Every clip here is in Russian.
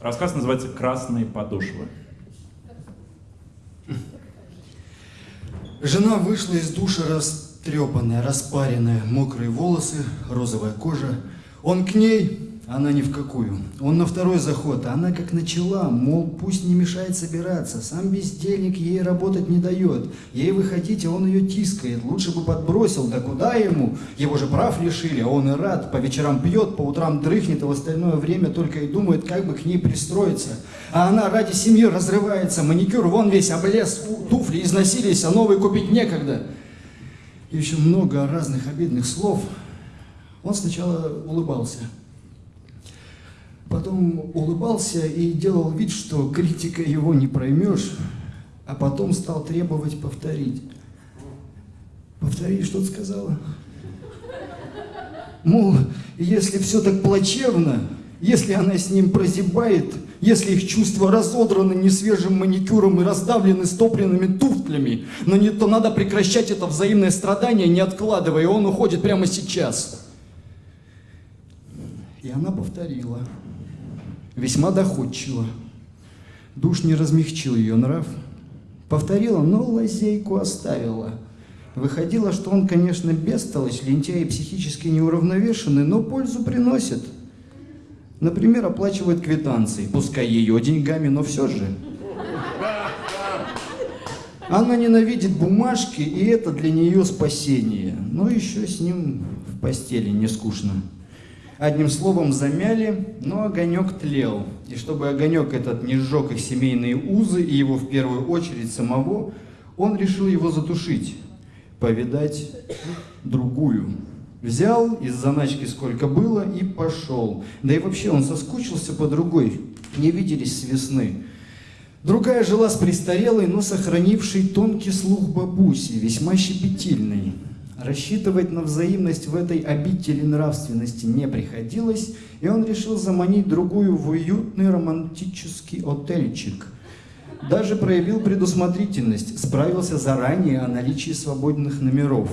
Рассказ называется «Красные подошвы». Жена вышла из душа растрепанная, распаренная, мокрые волосы, розовая кожа. Он к ней, она ни в какую. Он на второй заход, а она как начала, мол, пусть не мешает собираться. Сам бездельник ей работать не дает. Ей выходить, а он ее тискает. Лучше бы подбросил, да куда ему? Его же прав лишили, а он и рад. По вечерам пьет, по утрам дрыхнет, а в остальное время только и думает, как бы к ней пристроиться. А она ради семьи разрывается, маникюр вон весь облез, туфли износились, а новые купить некогда. Еще много разных обидных слов. Он сначала улыбался. Потом улыбался и делал вид, что критика его не проймешь, а потом стал требовать повторить. Повтори, что ты сказала? Мол, если все так плачевно, если она с ним прозябает, если их чувства разодраны несвежим маникюром и раздавлены стопленными туфлями, но не то надо прекращать это взаимное страдание, не откладывая, он уходит прямо сейчас. И она повторила весьма доходчиво. Душ не размягчил ее нрав. Повторила, но лазейку оставила. Выходило, что он, конечно, бестолочь, лентяй и психически неуравновешенный, но пользу приносит. Например, оплачивает квитанции, пускай ее деньгами, но все же. Она ненавидит бумажки, и это для нее спасение. Но еще с ним в постели не скучно. Одним словом, замяли, но огонек тлел. И чтобы огонек этот не сжег их семейные узы и его в первую очередь самого, он решил его затушить, повидать другую. Взял из заначки сколько было и пошел. Да и вообще он соскучился по другой, не виделись с весны. Другая жила с престарелой, но сохранившей тонкий слух бабуси, весьма щепетильной. Рассчитывать на взаимность в этой обители нравственности не приходилось, и он решил заманить другую в уютный романтический отельчик. Даже проявил предусмотрительность, справился заранее о наличии свободных номеров.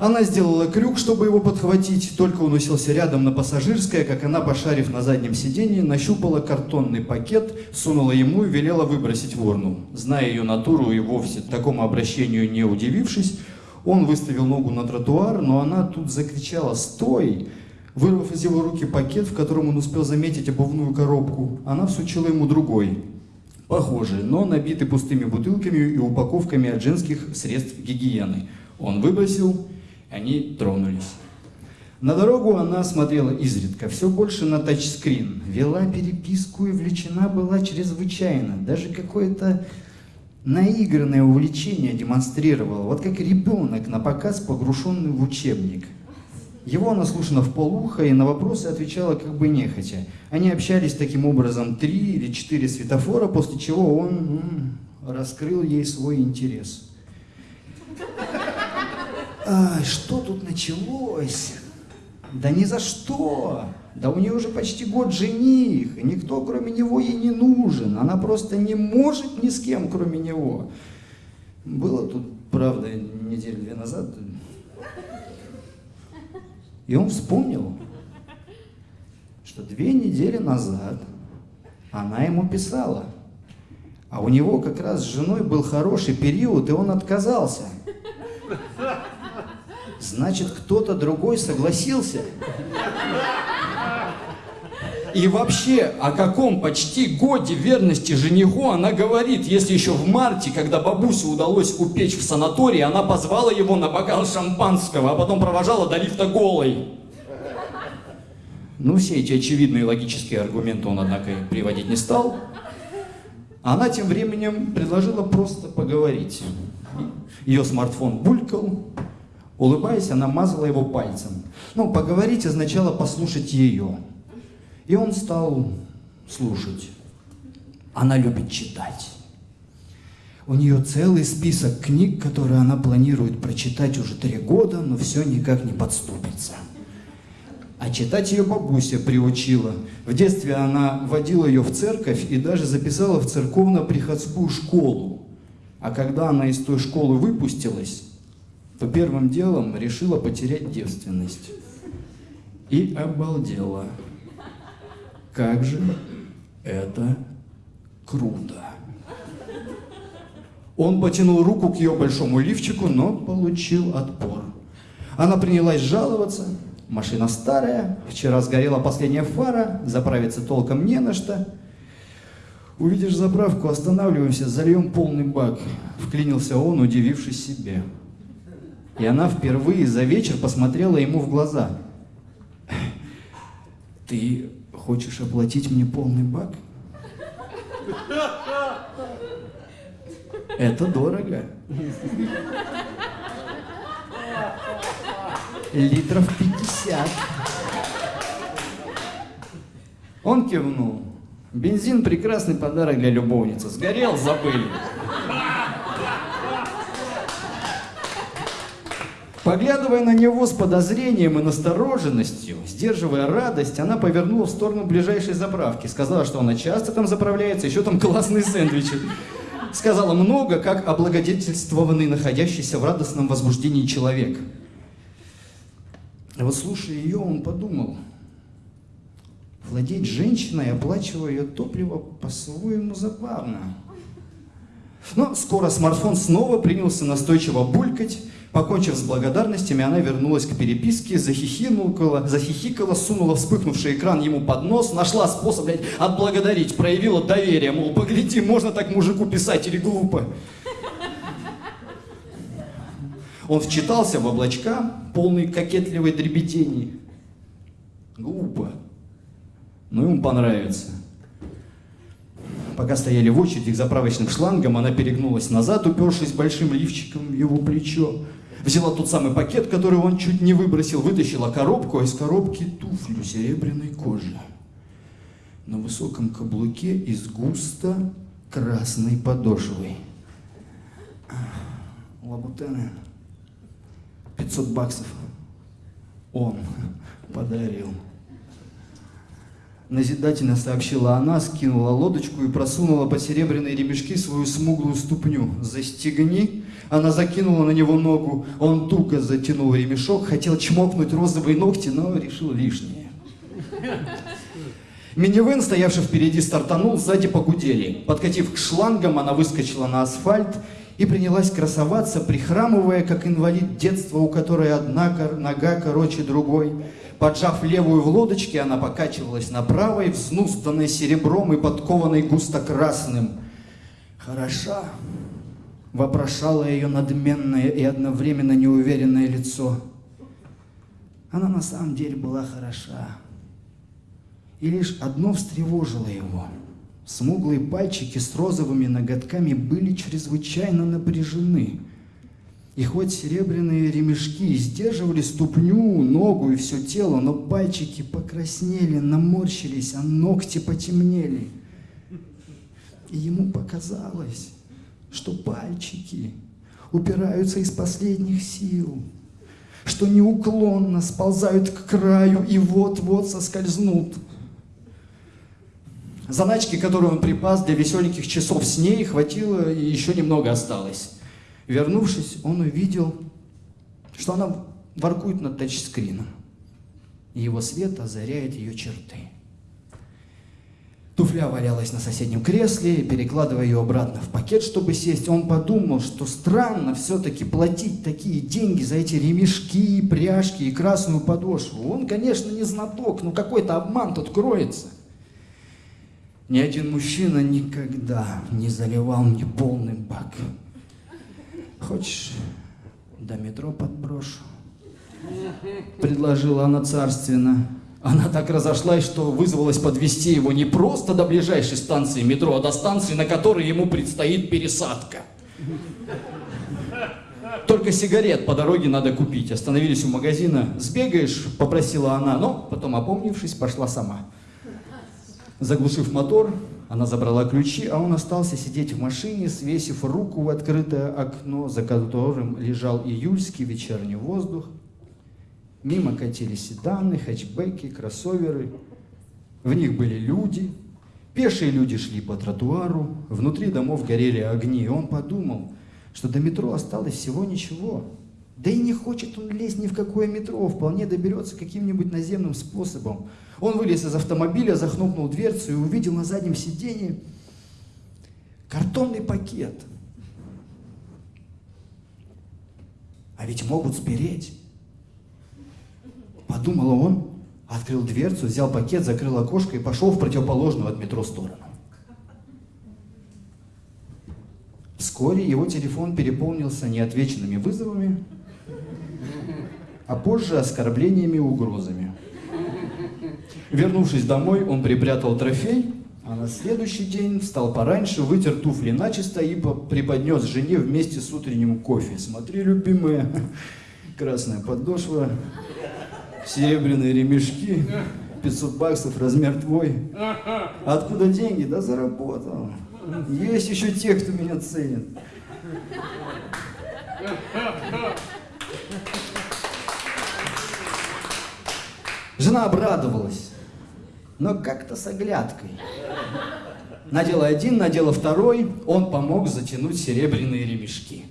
Она сделала крюк, чтобы его подхватить, только он уселся рядом на пассажирское, как она, пошарив на заднем сиденье, нащупала картонный пакет, сунула ему и велела выбросить в урну. Зная ее натуру и вовсе такому обращению не удивившись, он выставил ногу на тротуар, но она тут закричала «Стой!». Вырвав из его руки пакет, в котором он успел заметить обувную коробку, она всучила ему другой, похожий, но набитый пустыми бутылками и упаковками от женских средств гигиены. Он выбросил, они тронулись. На дорогу она смотрела изредка, все больше на тачскрин. Вела переписку и влечена была чрезвычайно. Даже какое-то наигранное увлечение демонстрировал, вот как ребенок на показ, погрушенный в учебник. Его она слушала в полуха и на вопросы отвечала как бы нехотя. Они общались таким образом три или четыре светофора, после чего он раскрыл ей свой интерес. Ай, что тут началось? Да ни за что! Да у нее уже почти год жених, и никто кроме него ей не нужен. Она просто не может ни с кем, кроме него. Было тут, правда, неделю две назад. И он вспомнил, что две недели назад она ему писала. А у него как раз с женой был хороший период, и он отказался. Значит, кто-то другой согласился. И вообще, о каком почти годе верности жениху она говорит, если еще в марте, когда бабусе удалось упечь в санатории, она позвала его на бокал шампанского, а потом провожала до лифта голой. Ну, все эти очевидные логические аргументы он, однако, приводить не стал. Она тем временем предложила просто поговорить. Ее смартфон булькал, улыбаясь, она мазала его пальцем. Ну, поговорить означало послушать ее. И он стал слушать. Она любит читать. У нее целый список книг, которые она планирует прочитать уже три года, но все никак не подступится. А читать ее бабуся приучила. В детстве она водила ее в церковь и даже записала в церковно-приходскую школу. А когда она из той школы выпустилась, то первым делом решила потерять девственность. И обалдела Как же это круто. Он потянул руку к ее большому лифчику, но получил отпор. Она принялась жаловаться. Машина старая, вчера сгорела последняя фара, заправиться толком не на что. Увидишь заправку, останавливаемся, зальем полный бак. Вклинился он, удивившись себе. И она впервые за вечер посмотрела ему в глаза. Ты хочешь оплатить мне полный бак? Это дорого. Литров 50. Он кивнул. Бензин прекрасный подарок для любовницы. Сгорел, забыли. Поглядывая на него с подозрением и настороженностью, сдерживая радость, она повернула в сторону ближайшей заправки. Сказала, что она часто там заправляется, еще там классные сэндвичи. Сказала много, как облагодетельствованный, находящийся в радостном возбуждении человек. А вот слушая ее, он подумал, владеть женщиной, оплачивая ее топливо, по-своему забавно. Но скоро смартфон снова принялся настойчиво булькать, Покончив с благодарностями, она вернулась к переписке, захихикала, захихикала, сунула вспыхнувший экран ему под нос, нашла способ, блядь, отблагодарить, проявила доверие, мол, погляди, можно так мужику писать или глупо. Он вчитался в облачка, полный кокетливой дребедени. Глупо. Но ему понравится. Пока стояли в очереди к заправочным шлангам, она перегнулась назад, упершись большим лифчиком в его плечо. Взяла тот самый пакет, который он чуть не выбросил, вытащила коробку, а из коробки туфлю серебряной кожи. На высоком каблуке из густо красной подошвой. Лабутены. 500 баксов. Он подарил. Назидательно сообщила она, скинула лодочку и просунула под серебряные ремешки свою смуглую ступню. «Застегни!» Она закинула на него ногу, он туго затянул ремешок, хотел чмокнуть розовые ногти, но решил лишнее. Минивэн, стоявший впереди, стартанул, сзади погудели. Подкатив к шлангам, она выскочила на асфальт и принялась красоваться, прихрамывая, как инвалид детства, у которой одна нога короче другой. Поджав левую в лодочке, она покачивалась на правой, взнустанной серебром и подкованной густо красным. «Хороша!» — вопрошало ее надменное и одновременно неуверенное лицо. Она на самом деле была хороша. И лишь одно встревожило его. Смуглые пальчики с розовыми ноготками были чрезвычайно напряжены — и хоть серебряные ремешки сдерживали ступню, ногу и все тело, но пальчики покраснели, наморщились, а ногти потемнели. И ему показалось, что пальчики упираются из последних сил, что неуклонно сползают к краю и вот-вот соскользнут. Заначки, которую он припас для веселеньких часов с ней, хватило и еще немного осталось. Вернувшись, он увидел, что она воркует над тачскрином. И его свет озаряет ее черты. Туфля валялась на соседнем кресле, перекладывая ее обратно в пакет, чтобы сесть. Он подумал, что странно все-таки платить такие деньги за эти ремешки, пряжки и красную подошву. Он, конечно, не знаток, но какой-то обман тут кроется. Ни один мужчина никогда не заливал мне полный бак. Хочешь, до метро подброшу? Предложила она царственно. Она так разошлась, что вызвалась подвести его не просто до ближайшей станции метро, а до станции, на которой ему предстоит пересадка. Только сигарет по дороге надо купить. Остановились у магазина. «Сбегаешь?» – попросила она, но потом, опомнившись, пошла сама. Заглушив мотор, она забрала ключи, а он остался сидеть в машине, свесив руку в открытое окно, за которым лежал июльский вечерний воздух. Мимо катились седаны, хэтчбеки, кроссоверы. В них были люди. Пешие люди шли по тротуару. Внутри домов горели огни. И он подумал, что до метро осталось всего ничего. Да и не хочет он лезть ни в какое метро, вполне доберется каким-нибудь наземным способом. Он вылез из автомобиля, захлопнул дверцу и увидел на заднем сиденье картонный пакет. А ведь могут спереть. Подумал он, открыл дверцу, взял пакет, закрыл окошко и пошел в противоположную от метро сторону. Вскоре его телефон переполнился неотвеченными вызовами, а позже оскорблениями и угрозами. Вернувшись домой, он припрятал трофей, а на следующий день встал пораньше, вытер туфли начисто и преподнес жене вместе с утренним кофе. Смотри, любимая, красная подошва, серебряные ремешки, 500 баксов, размер твой. Откуда деньги? Да заработал. Есть еще те, кто меня ценит. Жена обрадовалась, но как-то с оглядкой. Надела один, надела второй, он помог затянуть серебряные ремешки.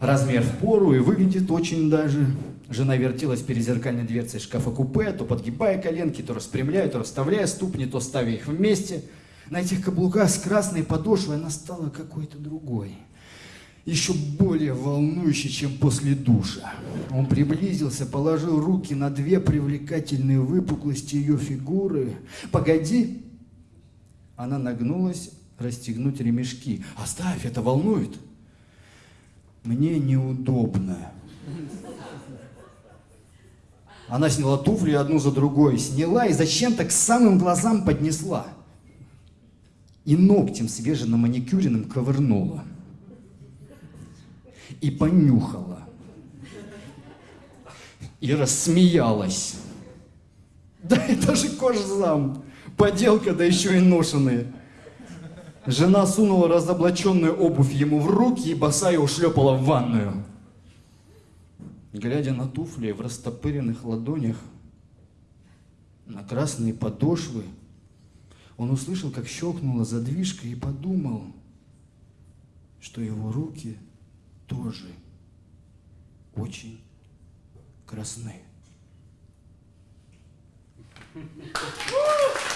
Размер в пору и выглядит очень даже. Жена вертелась перед зеркальной дверцей шкафа-купе, то подгибая коленки, то распрямляя, то расставляя ступни, то ставя их вместе. На этих каблуках с красной подошвой она стала какой-то другой еще более волнующий, чем после душа. Он приблизился, положил руки на две привлекательные выпуклости ее фигуры. «Погоди!» Она нагнулась расстегнуть ремешки. «Оставь, это волнует!» «Мне неудобно!» Она сняла туфли одну за другой, сняла и зачем-то к самым глазам поднесла. И ногтем свеженно-маникюренным ковырнула и понюхала. И рассмеялась. Да это же кожзам, поделка, да еще и ношеные. Жена сунула разоблаченную обувь ему в руки и босая ушлепала в ванную. Глядя на туфли в растопыренных ладонях, на красные подошвы, он услышал, как щелкнула задвижка и подумал, что его руки – тоже очень красны. Woo!